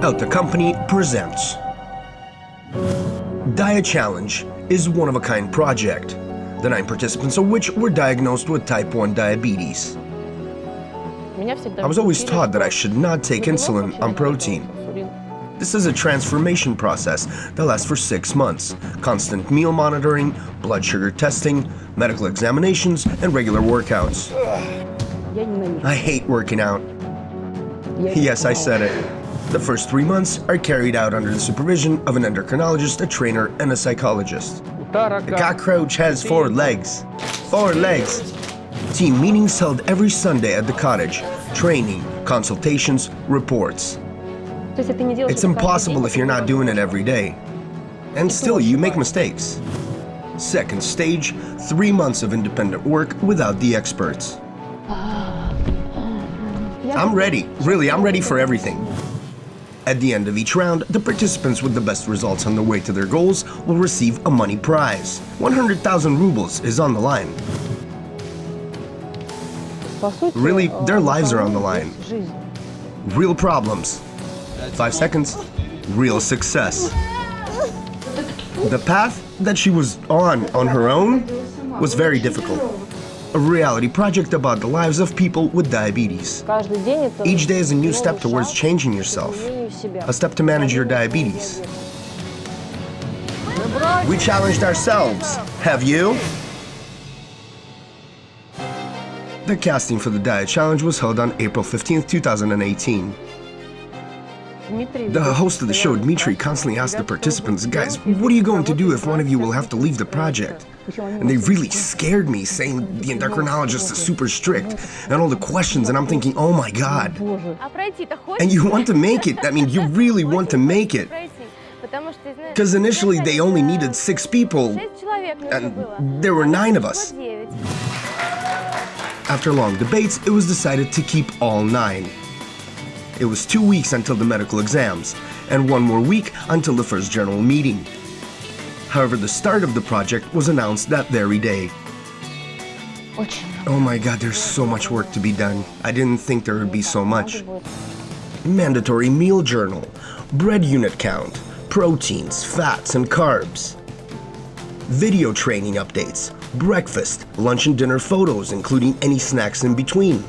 Out the Company presents DiaChallenge is one-of-a-kind project, the nine participants of which were diagnosed with type 1 diabetes. I was always taught that I should not take insulin on protein. This is a transformation process that lasts for six months. Constant meal monitoring, blood sugar testing, medical examinations, and regular workouts. I hate working out. Yes, I said it. The first three months are carried out under the supervision of an endocrinologist, a trainer, and a psychologist. The cockroach has four legs. Four legs. Team meetings held every Sunday at the cottage. Training, consultations, reports. It's impossible if you're not doing it every day. And still, you make mistakes. Second stage, three months of independent work without the experts. I'm ready. Really, I'm ready for everything. At the end of each round, the participants with the best results on the way to their goals will receive a money prize. 100,000 rubles is on the line. Really, their lives are on the line. Real problems. Five seconds. Real success. The path that she was on on her own was very difficult. A reality project about the lives of people with diabetes. Each day is a new step towards changing yourself, a step to manage your diabetes. We challenged ourselves. Have you? The casting for the DiaChallenge was held on April 15, 2018. The host of the show, Dmitry, constantly asked the participants, guys, what are you going to do if one of you will have to leave the project? And they really scared me, saying the endocrinologist is super strict and all the questions, and I'm thinking, oh my god. And you want to make it, I mean, you really want to make it. Because initially they only needed six people, and there were nine of us. After long debates, it was decided to keep all nine. It was two weeks until the medical exams, and one more week until the first general meeting. However, the start of the project was announced that very day. Oh my god, there's so much work to be done. I didn't think there would be so much. Mandatory meal journal, bread unit count, proteins, fats, and carbs. Video training updates, breakfast, lunch and dinner photos, including any snacks in between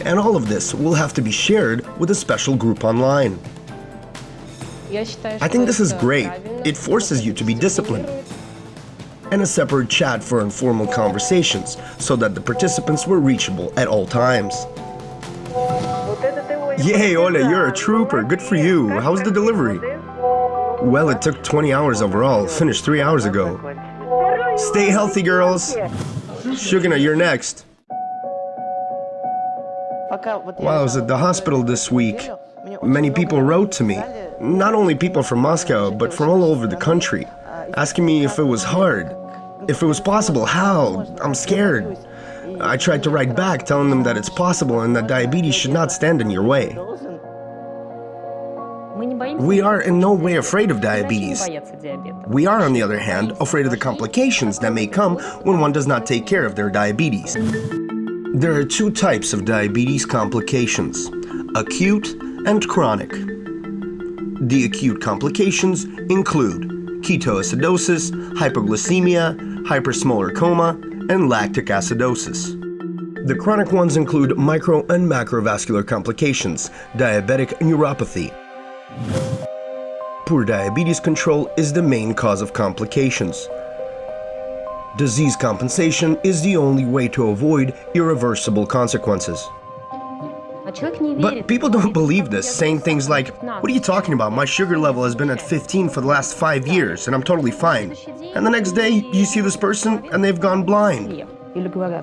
and all of this will have to be shared with a special group online. I think this is great. It forces you to be disciplined. And a separate chat for informal conversations so that the participants were reachable at all times. Yay, Ola, you're a trooper. Good for you. How's the delivery? Well, it took 20 hours overall. Finished three hours ago. Stay healthy, girls. Shugana, you're next. While I was at the hospital this week, many people wrote to me. Not only people from Moscow, but from all over the country, asking me if it was hard, if it was possible, how, I'm scared. I tried to write back telling them that it's possible and that diabetes should not stand in your way. We are in no way afraid of diabetes. We are, on the other hand, afraid of the complications that may come when one does not take care of their diabetes. There are two types of diabetes complications, acute and chronic. The acute complications include ketoacidosis, hypoglycemia, hyperosmolar coma, and lactic acidosis. The chronic ones include micro and macrovascular complications, diabetic neuropathy. Poor diabetes control is the main cause of complications. Disease compensation is the only way to avoid irreversible consequences. But people don't believe this, saying things like, what are you talking about? My sugar level has been at 15 for the last five years and I'm totally fine. And the next day, you see this person and they've gone blind.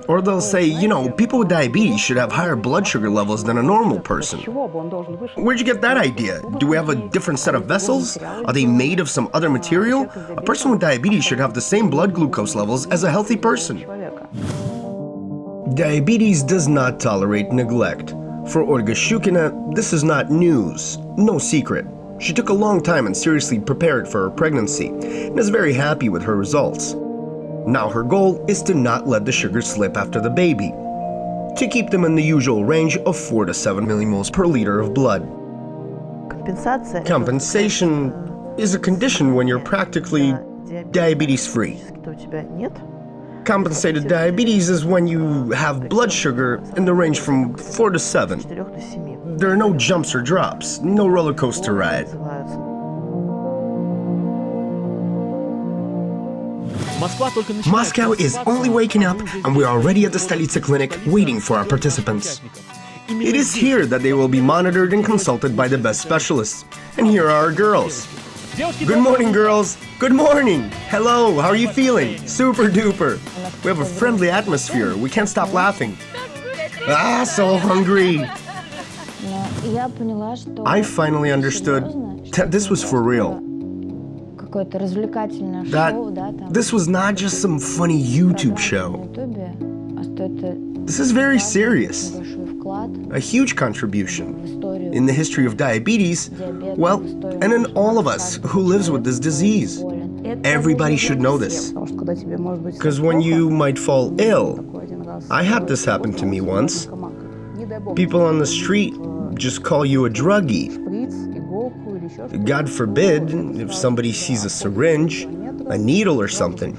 Or they'll say, you know, people with diabetes should have higher blood sugar levels than a normal person. Where'd you get that idea? Do we have a different set of vessels? Are they made of some other material? A person with diabetes should have the same blood glucose levels as a healthy person. Diabetes does not tolerate neglect. For Olga Shukina, this is not news, no secret. She took a long time and seriously prepared for her pregnancy, and is very happy with her results. Now her goal is to not let the sugar slip after the baby, to keep them in the usual range of 4 to 7 millimoles per liter of blood. Compensation is a condition when you're practically diabetes free. Compensated diabetes is when you have blood sugar in the range from 4 to 7. There are no jumps or drops, no roller coaster ride. Moscow is only waking up and we're already at the Stolitsa clinic waiting for our participants. It is here that they will be monitored and consulted by the best specialists. And here are our girls. Good morning, girls. Good morning. Hello, how are you feeling? Super duper. We have a friendly atmosphere. We can't stop laughing. Ah, so hungry. I finally understood that this was for real. That this was not just some funny YouTube show. This is very serious. A huge contribution in the history of diabetes, well, and in all of us who lives with this disease. Everybody should know this. Because when you might fall ill, I had this happen to me once. People on the street just call you a druggie. God forbid if somebody sees a syringe, a needle or something.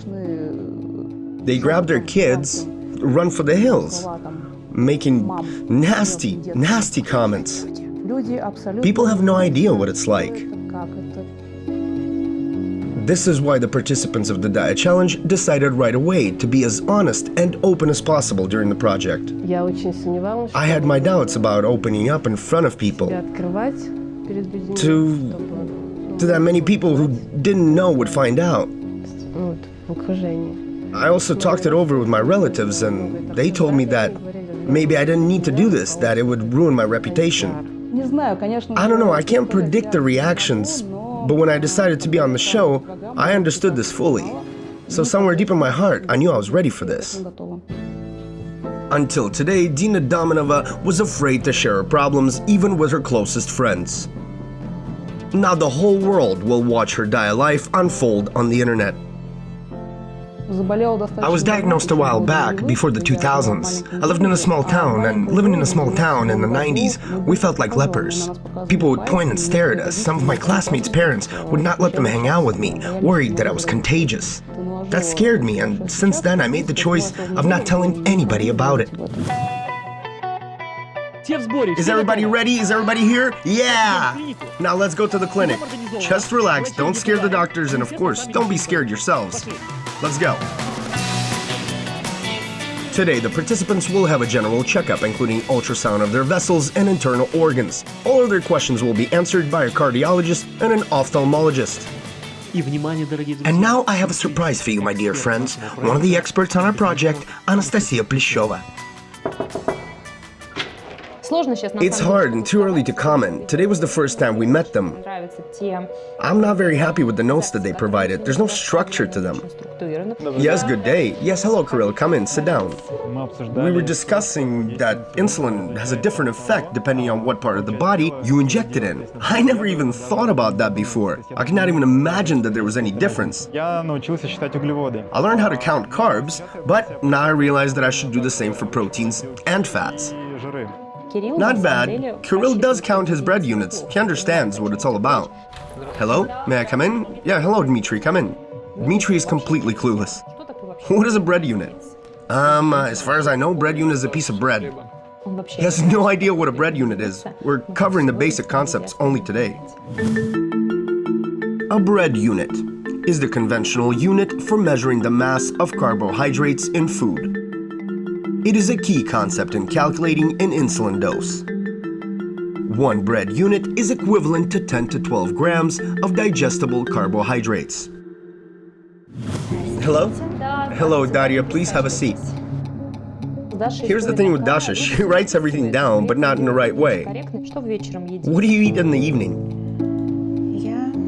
They grab their kids, run for the hills, making nasty, nasty comments. People have no idea what it's like. This is why the participants of the DiaChallenge decided right away to be as honest and open as possible during the project. I had my doubts about opening up in front of people to, to that many people who didn't know would find out. I also talked it over with my relatives and they told me that maybe I didn't need to do this, that it would ruin my reputation. I don't know, I can't predict the reactions, but when I decided to be on the show, I understood this fully. So somewhere deep in my heart, I knew I was ready for this. Until today, Dina Dominova was afraid to share her problems even with her closest friends. Now the whole world will watch her dire life unfold on the internet. I was diagnosed a while back, before the 2000s. I lived in a small town, and living in a small town in the 90s, we felt like lepers. People would point and stare at us. Some of my classmates' parents would not let them hang out with me, worried that I was contagious. That scared me, and since then I made the choice of not telling anybody about it. Is everybody ready? Is everybody here? Yeah! Now let's go to the clinic. Just relax, don't scare the doctors, and of course, don't be scared yourselves. Let's go. Today, the participants will have a general checkup, including ultrasound of their vessels and internal organs. All of their questions will be answered by a cardiologist and an ophthalmologist. And now I have a surprise for you, my dear friends. One of the experts on our project, Anastasia Pleshova. It's hard and too early to comment. Today was the first time we met them. I'm not very happy with the notes that they provided. There's no structure to them. Yes, good day. Yes, hello, Kirill. Come in, sit down. We were discussing that insulin has a different effect depending on what part of the body you inject it in. I never even thought about that before. I cannot even imagine that there was any difference. I learned how to count carbs, but now I realize that I should do the same for proteins and fats. Not bad. Kirill does count his bread units. He understands what it's all about. Hello? May I come in? Yeah, hello, Dmitri. Come in. Dmitri is completely clueless. What is a bread unit? Um, uh, as far as I know, bread unit is a piece of bread. He has no idea what a bread unit is. We're covering the basic concepts only today. A bread unit is the conventional unit for measuring the mass of carbohydrates in food. It is a key concept in calculating an insulin dose. One bread unit is equivalent to 10 to 12 grams of digestible carbohydrates. Hello? Hello, Daria, please have a seat. Here's the thing with Dasha, she writes everything down, but not in the right way. What do you eat in the evening?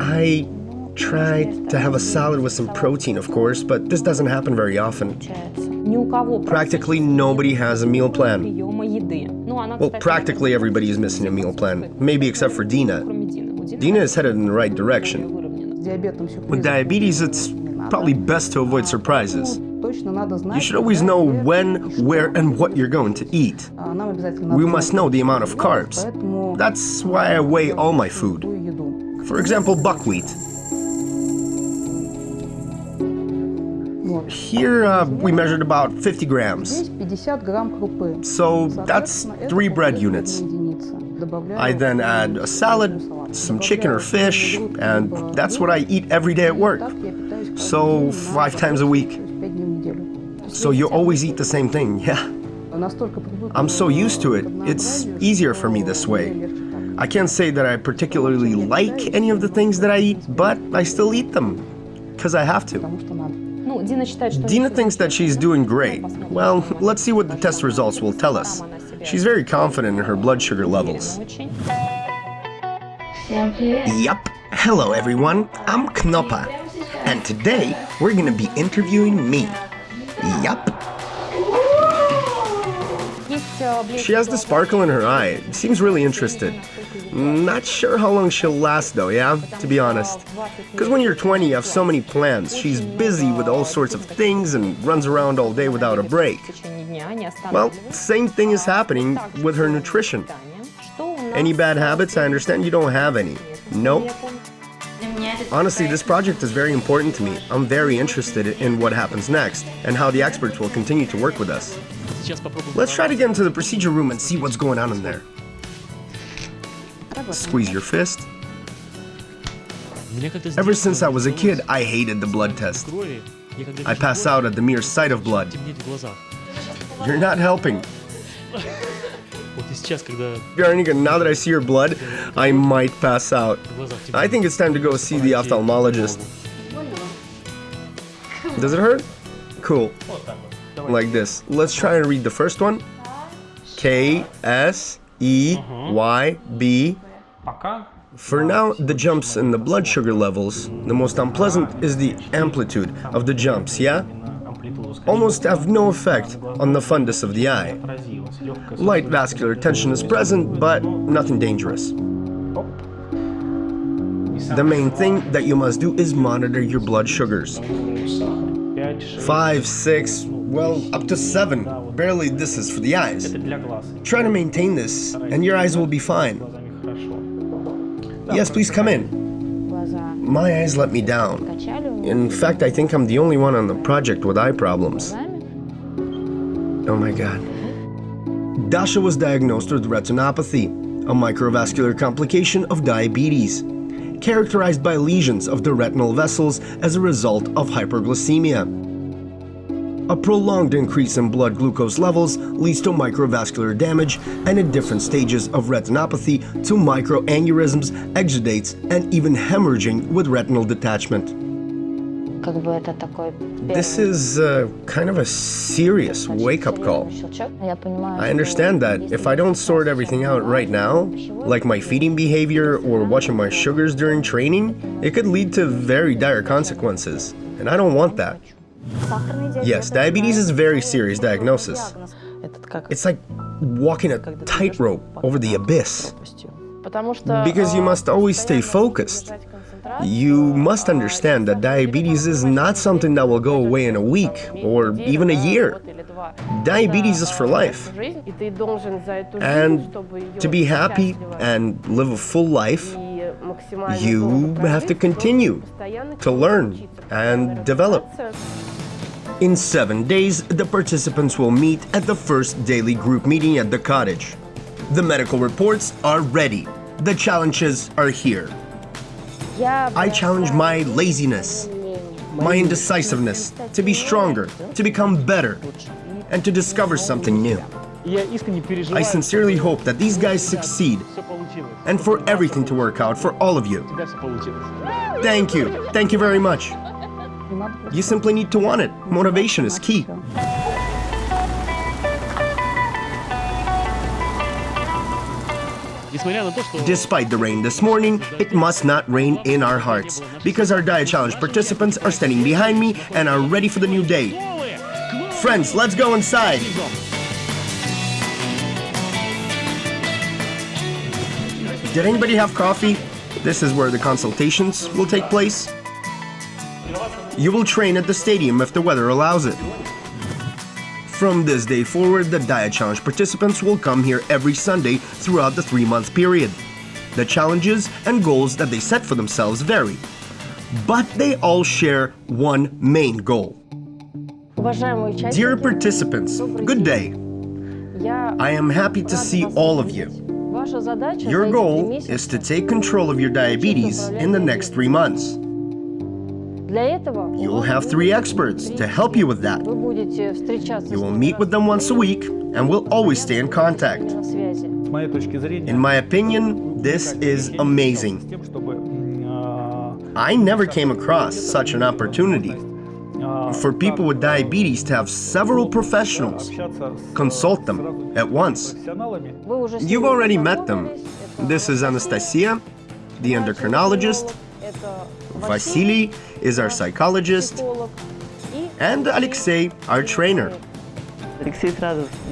I try to have a salad with some protein, of course, but this doesn't happen very often. Practically nobody has a meal plan. Well, practically everybody is missing a meal plan, maybe except for Dina. Dina is headed in the right direction. With diabetes, it's probably best to avoid surprises. You should always know when, where, and what you're going to eat. We must know the amount of carbs. That's why I weigh all my food. For example, buckwheat. Here uh, we measured about 50 grams. So that's three bread units. I then add a salad, some chicken or fish, and that's what I eat every day at work. So five times a week. So you always eat the same thing, yeah. I'm so used to it, it's easier for me this way. I can't say that I particularly like any of the things that I eat, but I still eat them, because I have to. Dina thinks that she's doing great. Well, let's see what the test results will tell us. She's very confident in her blood sugar levels. Yup. Hello everyone, I'm Knoppa. And today, we're gonna be interviewing me. Yup. She has the sparkle in her eye. Seems really interested. Not sure how long she'll last though, yeah? To be honest. Because when you're 20, you have so many plans. She's busy with all sorts of things and runs around all day without a break. Well, same thing is happening with her nutrition. Any bad habits? I understand you don't have any. Nope. Honestly, this project is very important to me. I'm very interested in what happens next and how the experts will continue to work with us. Let's try to get into the procedure room and see what's going on in there. Squeeze your fist. Ever since I was a kid, I hated the blood test. I pass out at the mere sight of blood. You're not helping. Veronica, now that I see your blood, I might pass out. I think it's time to go see the ophthalmologist. Does it hurt? Cool. Like this. Let's try and read the first one. K S E Y B. For now, the jumps in the blood sugar levels, the most unpleasant is the amplitude of the jumps, yeah? almost have no effect on the fundus of the eye. Light vascular tension is present, but nothing dangerous. The main thing that you must do is monitor your blood sugars. Five, six, well, up to seven. Barely this is for the eyes. Try to maintain this, and your eyes will be fine. Yes, please come in. My eyes let me down. In fact, I think I'm the only one on the project with eye problems. Oh my god. Dasha was diagnosed with retinopathy, a microvascular complication of diabetes, characterized by lesions of the retinal vessels as a result of hyperglycemia. A prolonged increase in blood glucose levels leads to microvascular damage and in different stages of retinopathy to microaneurysms, exudates, and even hemorrhaging with retinal detachment. This is uh, kind of a serious wake-up call. I understand that if I don't sort everything out right now, like my feeding behavior or watching my sugars during training, it could lead to very dire consequences, and I don't want that. Yes, diabetes is a very serious diagnosis. It's like walking a tightrope over the abyss. Because you must always stay focused. You must understand that diabetes is not something that will go away in a week or even a year. Diabetes is for life. And to be happy and live a full life, you have to continue to learn and develop. In seven days, the participants will meet at the first daily group meeting at the cottage. The medical reports are ready. The challenges are here. I challenge my laziness, my indecisiveness, to be stronger, to become better, and to discover something new. I sincerely hope that these guys succeed and for everything to work out for all of you. Thank you. Thank you very much. You simply need to want it. Motivation is key. Despite the rain this morning, it must not rain in our hearts, because our DiaChallenge participants are standing behind me and are ready for the new day. Friends, let's go inside! Did anybody have coffee? This is where the consultations will take place. You will train at the stadium if the weather allows it. From this day forward, the DiaChallenge participants will come here every Sunday throughout the three-month period. The challenges and goals that they set for themselves vary, but they all share one main goal. Dear participants, good day. I am happy to see all of you. Your goal is to take control of your diabetes in the next three months. You will have three experts to help you with that. You will meet with them once a week and will always stay in contact. In my opinion, this is amazing. I never came across such an opportunity for people with diabetes to have several professionals consult them at once. You've already met them. This is Anastasia, the endocrinologist, Vasily is our psychologist, and Alexei, our trainer.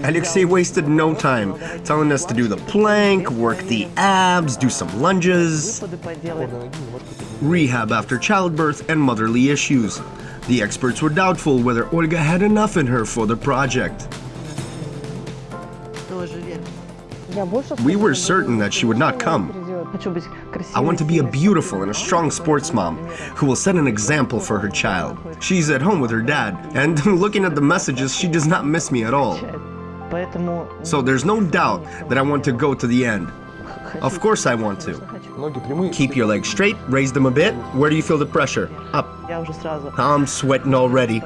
Alexei wasted no time telling us to do the plank, work the abs, do some lunges, rehab after childbirth and motherly issues. The experts were doubtful whether Olga had enough in her for the project. We were certain that she would not come. I want to be a beautiful and a strong sports mom who will set an example for her child. She's at home with her dad, and looking at the messages, she does not miss me at all. So there's no doubt that I want to go to the end. Of course I want to. Keep your legs straight, raise them a bit. Where do you feel the pressure? Up. I'm sweating already.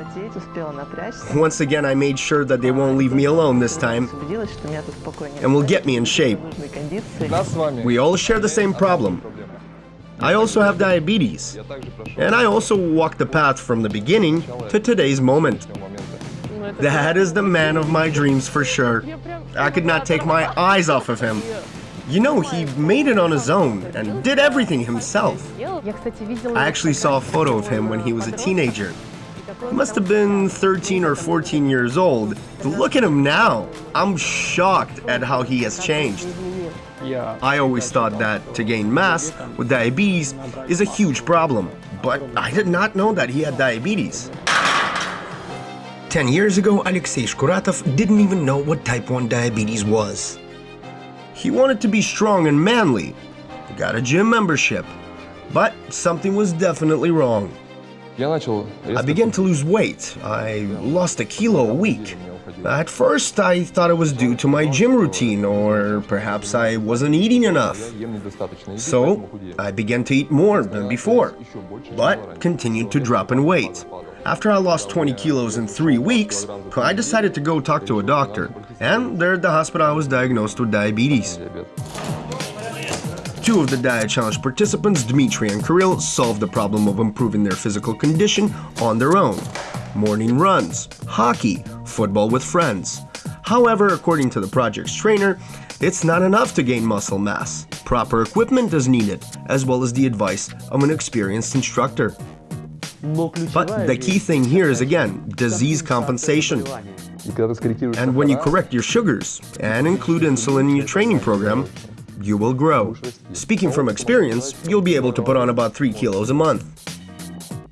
Once again, I made sure that they won't leave me alone this time and will get me in shape. We all share the same problem. I also have diabetes, and I also walk the path from the beginning to today's moment. That is the man of my dreams for sure. I could not take my eyes off of him. You know, he made it on his own and did everything himself. I actually saw a photo of him when he was a teenager. He must have been 13 or 14 years old. Look at him now. I'm shocked at how he has changed. I always thought that to gain mass with diabetes is a huge problem, but I did not know that he had diabetes. 10 years ago, Alexei Shkuratov didn't even know what type 1 diabetes was. He wanted to be strong and manly, got a gym membership, but something was definitely wrong. I began to lose weight. I lost a kilo a week. At first, I thought it was due to my gym routine, or perhaps I wasn't eating enough. So, I began to eat more than before, but continued to drop in weight. After I lost 20 kilos in three weeks, I decided to go talk to a doctor. And there at the hospital I was diagnosed with diabetes. Two of the DiaChallenge participants, Dmitry and Kirill, solved the problem of improving their physical condition on their own. Morning runs, hockey, football with friends. However, according to the project's trainer, it's not enough to gain muscle mass. Proper equipment is needed, as well as the advice of an experienced instructor. But the key thing here is again, disease compensation. And when you correct your sugars and include insulin in your training program, you will grow. Speaking from experience, you'll be able to put on about 3 kilos a month.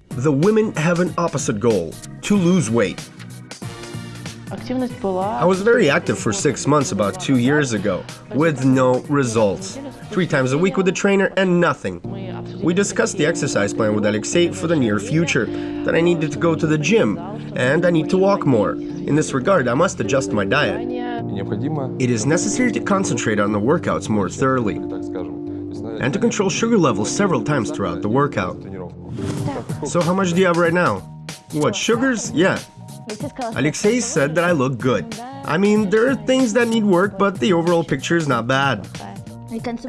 The women have an opposite goal, to lose weight. I was very active for six months about two years ago, with no results. Three times a week with a trainer and nothing. We discussed the exercise plan with Alexei for the near future, that I needed to go to the gym, and I need to walk more. In this regard, I must adjust my diet. It is necessary to concentrate on the workouts more thoroughly, and to control sugar levels several times throughout the workout. So how much do you have right now? What, sugars? Yeah. Alexei said that I look good. I mean, there are things that need work, but the overall picture is not bad.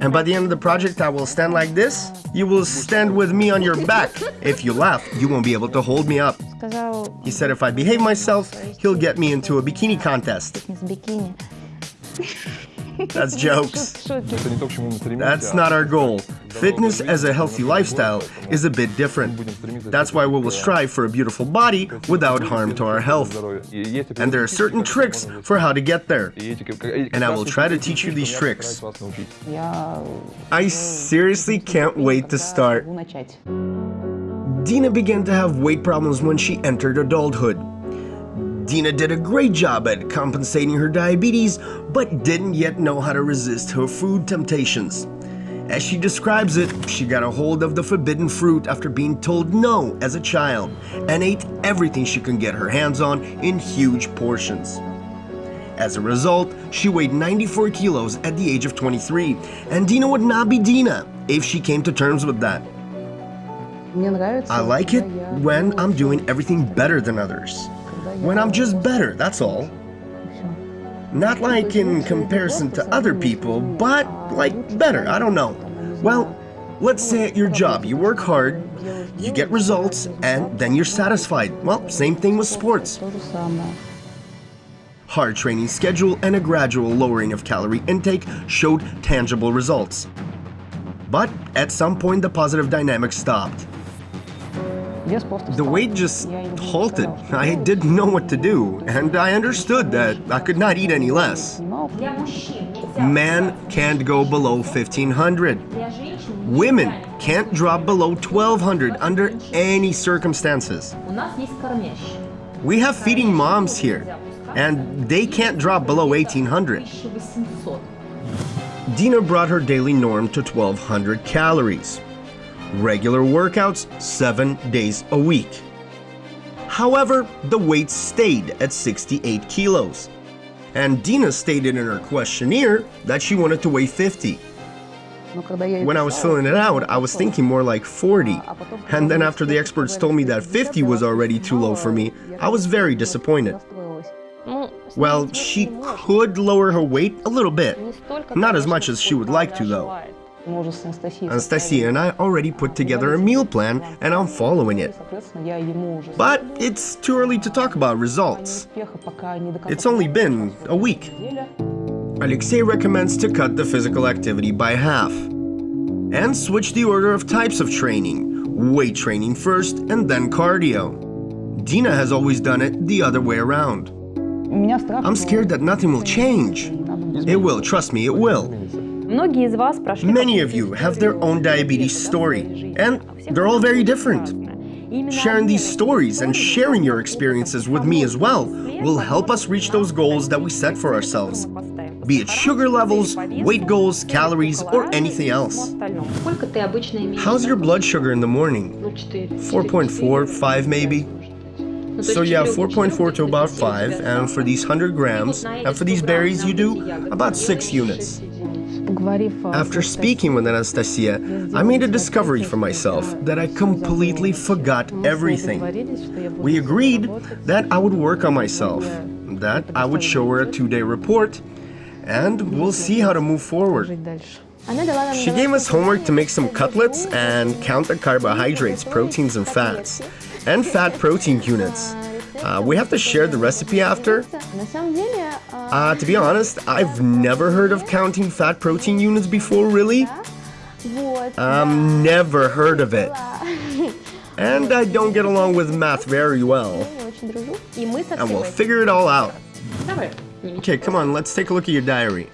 And by the end of the project, I will stand like this. You will stand with me on your back. If you laugh, you won't be able to hold me up. He said if I behave myself, he'll get me into a bikini contest. That's jokes. That's not our goal. Fitness as a healthy lifestyle is a bit different. That's why we will strive for a beautiful body without harm to our health. And there are certain tricks for how to get there. And I will try to teach you these tricks. I seriously can't wait to start. Dina began to have weight problems when she entered adulthood. Dina did a great job at compensating her diabetes, but didn't yet know how to resist her food temptations. As she describes it, she got a hold of the forbidden fruit after being told no as a child and ate everything she could get her hands on in huge portions. As a result, she weighed 94 kilos at the age of 23, and Dina would not be Dina if she came to terms with that. I like it when I'm doing everything better than others. When I'm just better, that's all. Not like in comparison to other people, but like better, I don't know. Well, let's say at your job, you work hard, you get results, and then you're satisfied. Well, same thing with sports. Hard training schedule and a gradual lowering of calorie intake showed tangible results. But at some point the positive dynamic stopped. The weight just halted. I didn't know what to do, and I understood that I could not eat any less. Man can't go below 1500. Women can't drop below 1200 under any circumstances. We have feeding moms here, and they can't drop below 1800. Dina brought her daily norm to 1200 calories regular workouts seven days a week. However, the weight stayed at 68 kilos. And Dina stated in her questionnaire that she wanted to weigh 50. When I was filling it out, I was thinking more like 40. And then after the experts told me that 50 was already too low for me, I was very disappointed. Well, she could lower her weight a little bit. Not as much as she would like to, though. Anastasia and I already put together a meal plan and I'm following it. But it's too early to talk about results. It's only been a week. Alexei recommends to cut the physical activity by half and switch the order of types of training, weight training first and then cardio. Dina has always done it the other way around. I'm scared that nothing will change. It will, trust me, it will. Many of you have their own diabetes story, and they're all very different. Sharing these stories and sharing your experiences with me as well will help us reach those goals that we set for ourselves, be it sugar levels, weight goals, calories, or anything else. How's your blood sugar in the morning? 4.4, 5 maybe? So yeah, 4.4 to about 5, and for these 100 grams, and for these berries you do, about 6 units. After speaking with Anastasia, I made a discovery for myself that I completely forgot everything. We agreed that I would work on myself, that I would show her a two-day report, and we'll see how to move forward. She gave us homework to make some cutlets and count the carbohydrates, proteins, and fats, and fat protein units. Uh, we have to share the recipe after. Uh, to be honest, I've never heard of counting fat protein units before, really. Um, never heard of it. And I don't get along with math very well. And we'll figure it all out. Okay, come on, let's take a look at your diary.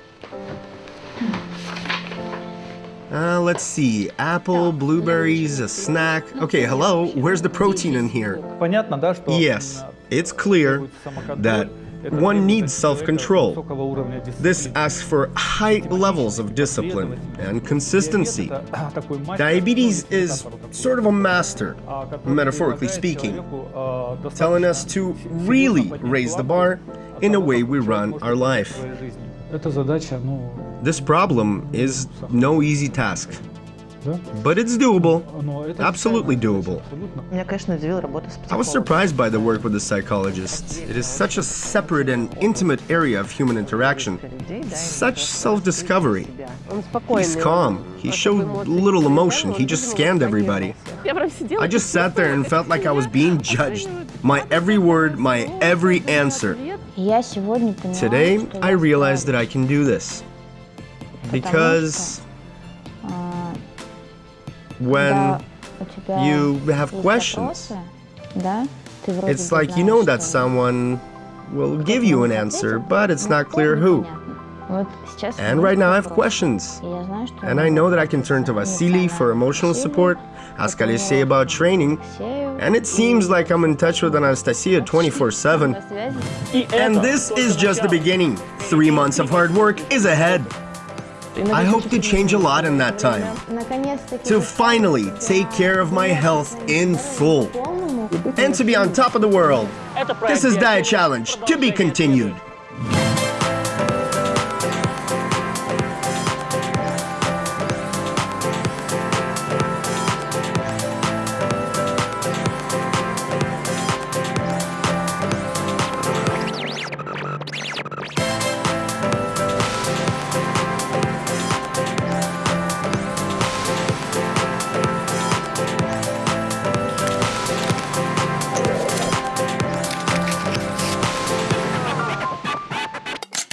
Uh, let's see. Apple, blueberries, a snack. Okay, hello. Where's the protein in here? Yes, it's clear that one needs self-control. This asks for high levels of discipline and consistency. Diabetes is sort of a master, metaphorically speaking, telling us to really raise the bar in a way we run our life. This problem is no easy task. But it's doable. Absolutely doable. I was surprised by the work with the psychologists. It is such a separate and intimate area of human interaction. Such self-discovery. He's calm. He showed little emotion. He just scanned everybody. I just sat there and felt like I was being judged. My every word, my every answer. Today, I realized that I can do this. Because when you have questions. It's like you know that someone will give you an answer, but it's not clear who. And right now I have questions. And I know that I can turn to Vasily for emotional support, ask Alexei about training, and it seems like I'm in touch with Anastasia 24-7. And this is just the beginning. Three months of hard work is ahead. I hope to change a lot in that time. To finally take care of my health in full. And to be on top of the world. This is DiaChallenge, to be continued.